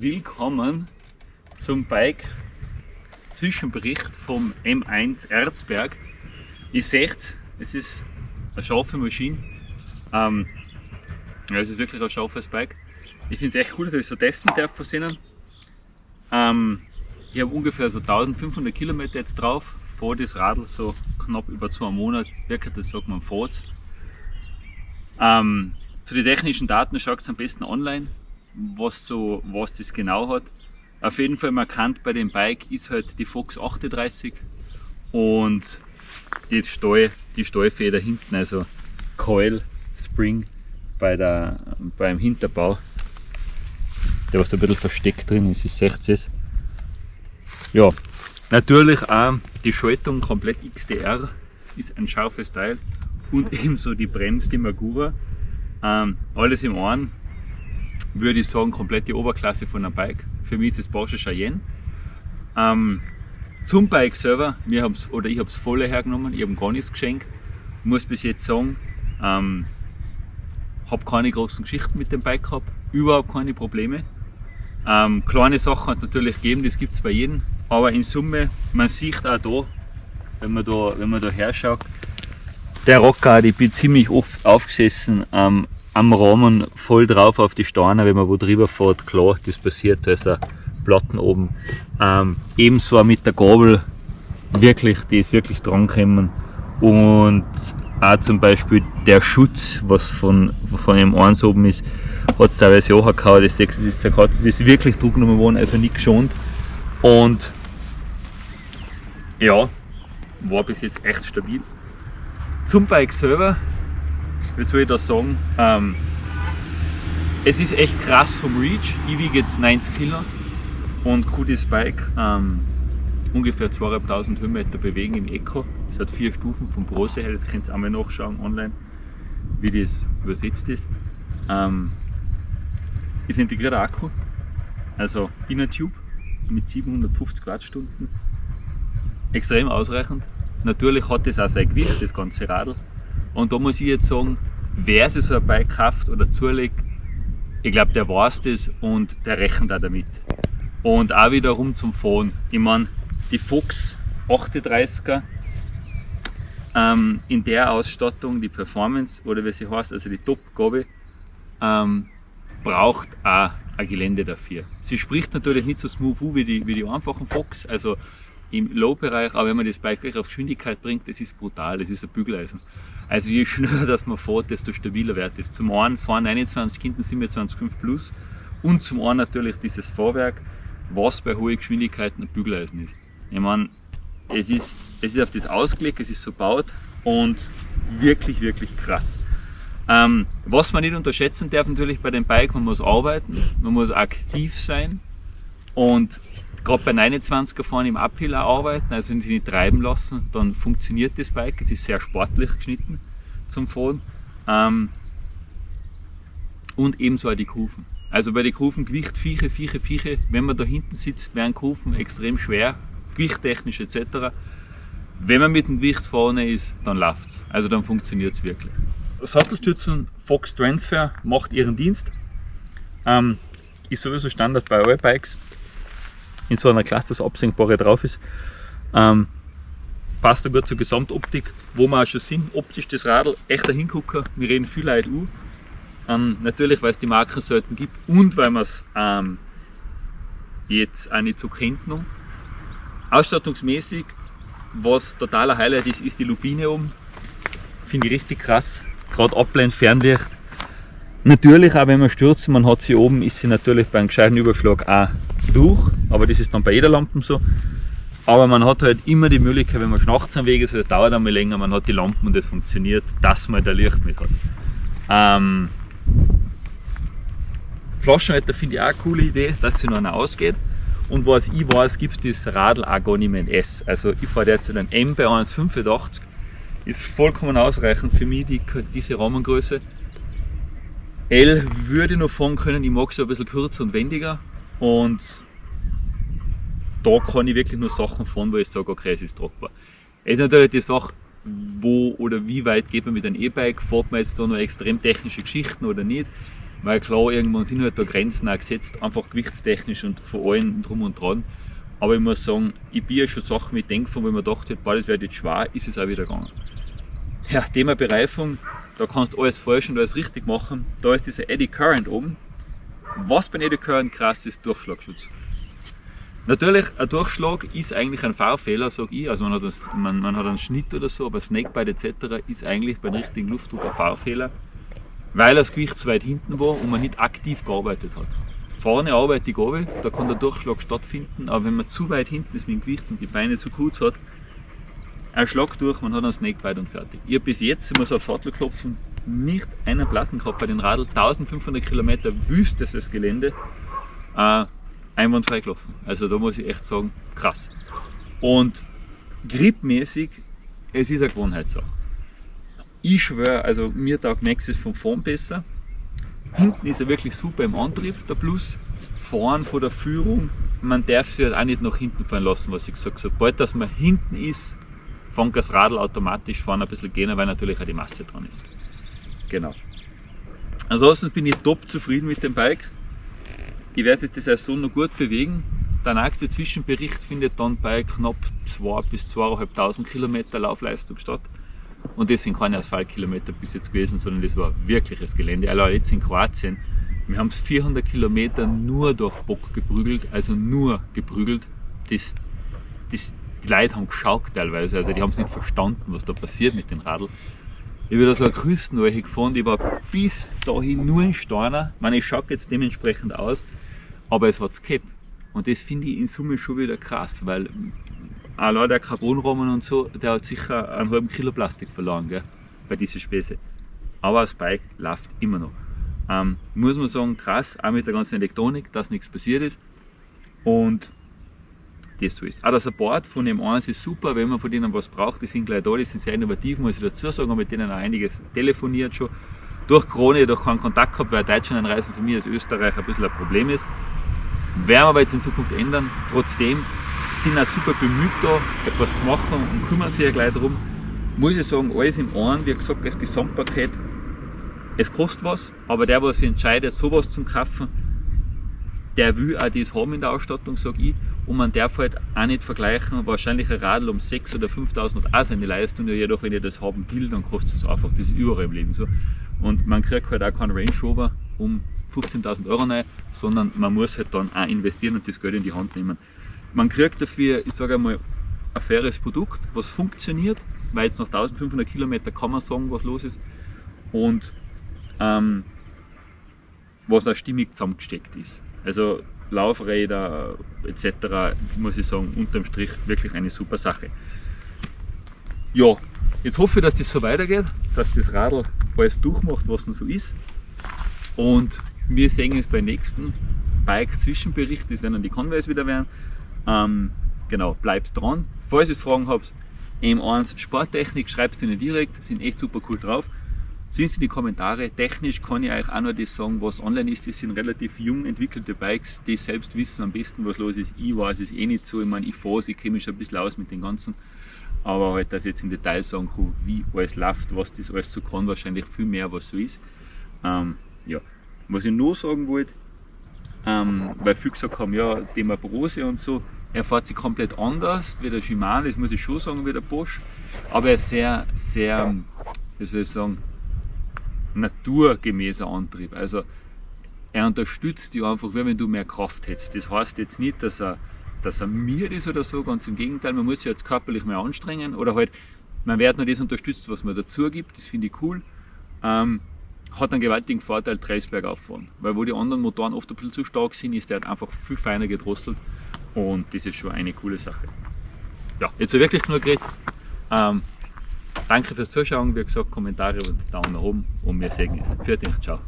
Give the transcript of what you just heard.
Willkommen zum Bike Zwischenbericht vom M1 Erzberg. Ihr seht, es ist eine scharfe Maschine. Ähm, ja, es ist wirklich ein scharfes Bike. Ich finde es echt cool, dass ich so testen darf von Ihnen. Ähm, ich habe ungefähr so 1500 Kilometer jetzt drauf, fahre das Radl so knapp über zwei Monate, wirklich, das sagt man, fährt ähm, Zu den technischen Daten schaut es am besten online, was, so, was das genau hat. Auf jeden Fall markant bei dem Bike ist halt die Fox 38 und die, Stall, die Stallfeder hinten, also Coil Spring bei der, beim Hinterbau, der was da ein bisschen versteckt drin ist, ich sehe es. Ja, natürlich auch die Schaltung komplett XDR ist ein scharfes Teil und ebenso die Brems, die Magura. Ähm, alles im einen würde ich sagen, komplett die Oberklasse von einem Bike. Für mich ist das Porsche Cheyenne. Ähm, zum Bike selber, wir oder ich habe es voll hergenommen, ich habe gar nichts geschenkt. Muss bis jetzt sagen, ähm, habe keine großen Geschichten mit dem Bike gehabt, überhaupt keine Probleme. Ähm, kleine Sachen kann es natürlich geben, das gibt es bei jedem, aber in Summe, man sieht auch da, wenn man da, wenn man da herschaut, der Rocker, ich bin ziemlich oft aufgesessen ähm, am Rahmen voll drauf auf die Steine, wenn man wo drüber fährt, klar, das passiert, da ist ein Platten oben. Ähm, ebenso mit der Gabel, wirklich, die ist wirklich dran gekommen. Und auch zum Beispiel der Schutz, was von, von dem eins oben ist, hat es teilweise auch gehauen, das 6 ist zerkratzt, das ist wirklich Druck genommen worden, also nicht geschont. Und ja, war bis jetzt echt stabil. Zum Bike selber, wie soll ich das sagen? Ähm, es ist echt krass vom Reach. Ich wiege jetzt 90 Kilo und kann das Bike ähm, ungefähr 2500 Höhenmeter bewegen im Eco. Es hat vier Stufen vom Brose her, das könnt ihr einmal nachschauen online, wie das übersetzt ist. Ähm, ist integrierter Akku, also Inner Tube mit 750 Wattstunden. Extrem ausreichend. Natürlich hat das auch sein Gewicht, das ganze Radl. Und da muss ich jetzt sagen, wer sich so ein Bike kauft oder zulegt, ich glaube, der weiß das und der rechnet auch damit. Und auch wiederum zum Fahren. Ich meine, die Fox 38er ähm, in der Ausstattung, die Performance oder wie sie heißt, also die Top-Gabe, ähm, braucht auch ein Gelände dafür. Sie spricht natürlich nicht so smooth wie die, wie die einfachen Fox, also im Low-Bereich, aber wenn man das Bike gleich auf Geschwindigkeit bringt, das ist brutal, das ist ein Bügeleisen. Also je schneller dass man fährt, desto stabiler wird es. Zum einen fahren 21, hinten 27,5 plus und zum einen natürlich dieses Fahrwerk, was bei hohen Geschwindigkeiten ein Bügeleisen ist. Ich meine, es ist, es ist auf das ausgelegt, es ist so gebaut und wirklich, wirklich krass. Ähm, was man nicht unterschätzen darf natürlich bei dem Bike, man muss arbeiten, man muss aktiv sein und gerade bei 29er fahren im Uphill arbeiten, also wenn sie nicht treiben lassen, dann funktioniert das Bike. Es ist sehr sportlich geschnitten zum Fahren. Ähm, und ebenso auch die Kufen. Also bei den Kufen Gewicht, Vieche, Vieche, Vieche, wenn man da hinten sitzt, werden Kufen extrem schwer, gewichttechnisch etc. Wenn man mit dem Gewicht vorne ist, dann läuft es. Also dann funktioniert es wirklich. Sattelstützen Fox Transfer macht ihren Dienst. Ähm, ist sowieso Standard bei allen Bikes in so einer Klasse das Absenkbare drauf ist. Ähm, passt da gut zur Gesamtoptik, wo wir auch schon sind. Optisch das Radl echt ein Hingucker. Wir reden viel Leute an. Ähm, natürlich, weil es die Marken selten gibt und weil man es ähm, jetzt auch nicht so kennt. Noch. Ausstattungsmäßig, was totaler Highlight ist, ist die Lupine oben. Finde ich richtig krass. Gerade Abblend, Fernlicht. Natürlich auch wenn man stürzt, man hat sie oben, ist sie natürlich beim gescheiten Überschlag auch durch, aber das ist dann bei jeder Lampe so. Aber man hat halt immer die Möglichkeit, wenn man nachts am Weg ist, das dauert einmal länger, man hat die Lampen und das funktioniert, dass man da Licht mit hat. Ähm, Flaschenhalter finde ich auch eine coole Idee, dass sie noch einer ausgeht. Und was ich weiß, gibt es das Radl auch gar nicht mehr in S. Also ich fahre jetzt einen M bei 1,85, ist vollkommen ausreichend für mich, die, diese Rahmengröße. L würde ich noch fahren können, ich mag es ein bisschen kürzer und wendiger, und da kann ich wirklich nur Sachen fahren, wo ich sage, okay, es ist tragbar. Es ist natürlich die Sache, wo oder wie weit geht man mit einem E-Bike, fährt man jetzt da noch extrem technische Geschichten oder nicht. Weil klar, irgendwann sind halt da Grenzen auch gesetzt, einfach gewichtstechnisch und von allen drum und dran. Aber ich muss sagen, ich bin ja schon Sachen mit denken, von wenn man dachte, das wird jetzt schwer, ist es auch wieder gegangen. Ja, Thema Bereifung, da kannst du alles falsch und alles richtig machen. Da ist dieser Eddy Current oben. Was Eddy Current krass ist, Durchschlagschutz. Natürlich, ein Durchschlag ist eigentlich ein Fahrfehler, sage ich. Also man hat, das, man, man hat einen Schnitt oder so, aber Snakebite etc. ist eigentlich beim richtigen Luftdruck ein Fahrfehler, weil das Gewicht zu weit hinten war und man nicht aktiv gearbeitet hat. Vorne arbeite ich runter, da kann der Durchschlag stattfinden, aber wenn man zu weit hinten ist mit dem Gewicht und die Beine zu kurz hat, ein Schlag durch, man hat einen Snakebite und fertig. Ich habe bis jetzt, ich muss auf Sattel klopfen, nicht einen Platten gehabt bei den Radl, 1500 Kilometer wüstestes Gelände. Äh, einwandfrei gelaufen. Also da muss ich echt sagen, krass. Und gripmäßig, es ist eine Gewohnheitssache. Ich schwöre, also mir taugt Maxis von vorn besser. Hinten ist er wirklich super im Antrieb, der Plus. Vorn von der Führung, man darf sich halt auch nicht nach hinten fahren lassen, was ich gesagt habe. Sobald dass man hinten ist, fängt das Radl automatisch vorne ein bisschen gehen, weil natürlich auch die Masse dran ist. Genau. Ansonsten bin ich top zufrieden mit dem Bike. Ich werde sich die Saison noch gut bewegen. Der nächste Zwischenbericht findet dann bei knapp 2 bis 2.500 Kilometer Laufleistung statt. Und das sind keine Asphaltkilometer bis jetzt gewesen, sondern das war wirkliches Gelände. Allein jetzt in Kroatien, wir haben es 400 Kilometer nur durch Bock geprügelt, also nur geprügelt. Das, das, die Leute haben geschaut teilweise, also die haben es nicht verstanden, was da passiert mit den Radl. Ich habe da so eine Küstenweiche gefahren, die war bis dahin nur in Steiner. Ich meine, ich schaue jetzt dementsprechend aus, aber es hat es gehabt. Und das finde ich in Summe schon wieder krass, weil allein der Carbonrahmen und so, der hat sicher einen halben Kilo Plastik verloren gell, bei diesen Späße. Aber das Bike läuft immer noch. Ähm, muss man sagen, krass, auch mit der ganzen Elektronik, dass nichts passiert ist. Und das so ist. Auch der Support von dem 1 ist super, wenn man von denen was braucht, die sind gleich da, die sind sehr innovativ, muss ich dazu sagen, mit denen auch einiges telefoniert schon. Durch Corona jedoch keinen Kontakt gehabt, weil Deutschland einreisen für mich als Österreich ein bisschen ein Problem ist. Werden wir aber jetzt in Zukunft ändern. Trotzdem sind auch super bemüht da, etwas zu machen und kümmern sich ja gleich darum. Muss ich sagen, alles im einen, wie gesagt, das Gesamtpaket, es kostet was, aber der, der sich entscheidet, sowas zu kaufen, der will auch das haben in der Ausstattung, sage ich. Und man darf halt auch nicht vergleichen, wahrscheinlich ein Radl um 6.000 oder 5.000 hat auch seine Leistung, ja, jedoch wenn ich das haben will, dann kostet es einfach, das ist überall im Leben so. Und man kriegt halt auch keinen Range Rover um 15.000 Euro rein, sondern man muss halt dann auch investieren und das Geld in die Hand nehmen. Man kriegt dafür, ich sage einmal, ein faires Produkt, was funktioniert, weil jetzt nach 1500 Kilometern kann man sagen, was los ist und ähm, was auch stimmig zusammengesteckt ist. Also Laufräder etc. muss ich sagen, unterm Strich wirklich eine super Sache. Ja, jetzt hoffe ich, dass das so weitergeht, dass das Radl alles durchmacht, was noch so ist. Und wir sehen uns beim nächsten Bike-Zwischenbericht, das werden dann die Conways wieder werden. Ähm, genau, bleibt dran. Falls ihr Fragen habt, M1 Sporttechnik, schreibt es ihnen direkt, sind echt super cool drauf. Sind Sie in die Kommentare. Technisch kann ich euch auch noch das sagen, was online ist. Das sind relativ jung entwickelte Bikes, die selbst wissen am besten, was los ist. Ich weiß es eh nicht so. Ich meine, ich fahre ich kenne mich schon ein bisschen aus mit den ganzen. Aber halt, dass ich jetzt im Detail sagen kann, wie alles läuft, was das alles so kann, wahrscheinlich viel mehr, was so ist. Ähm, ja. Was ich nur sagen wollte, ähm, weil viele gesagt haben, ja, Thema Brose und so, er fährt sich komplett anders wie der Shimano, das muss ich schon sagen, wie der Bosch. Aber er ist sehr, sehr, wie soll ich sagen, naturgemäßer Antrieb. Also er unterstützt dich einfach, wie wenn du mehr Kraft hättest. Das heißt jetzt nicht, dass er, dass er mir ist oder so, ganz im Gegenteil, man muss sich jetzt körperlich mehr anstrengen oder halt, man wird nur das unterstützt, was man dazu gibt, das finde ich cool. Ähm, hat einen gewaltigen Vorteil, Trailsberg auffahren. Weil wo die anderen Motoren oft ein bisschen zu stark sind, ist der halt einfach viel feiner gedrosselt und das ist schon eine coole Sache. Ja, jetzt wirklich nur geredet. Ähm, Danke fürs Zuschauen, wie gesagt, Kommentare und Daumen nach oben und wir sehen uns. Für dich, ciao.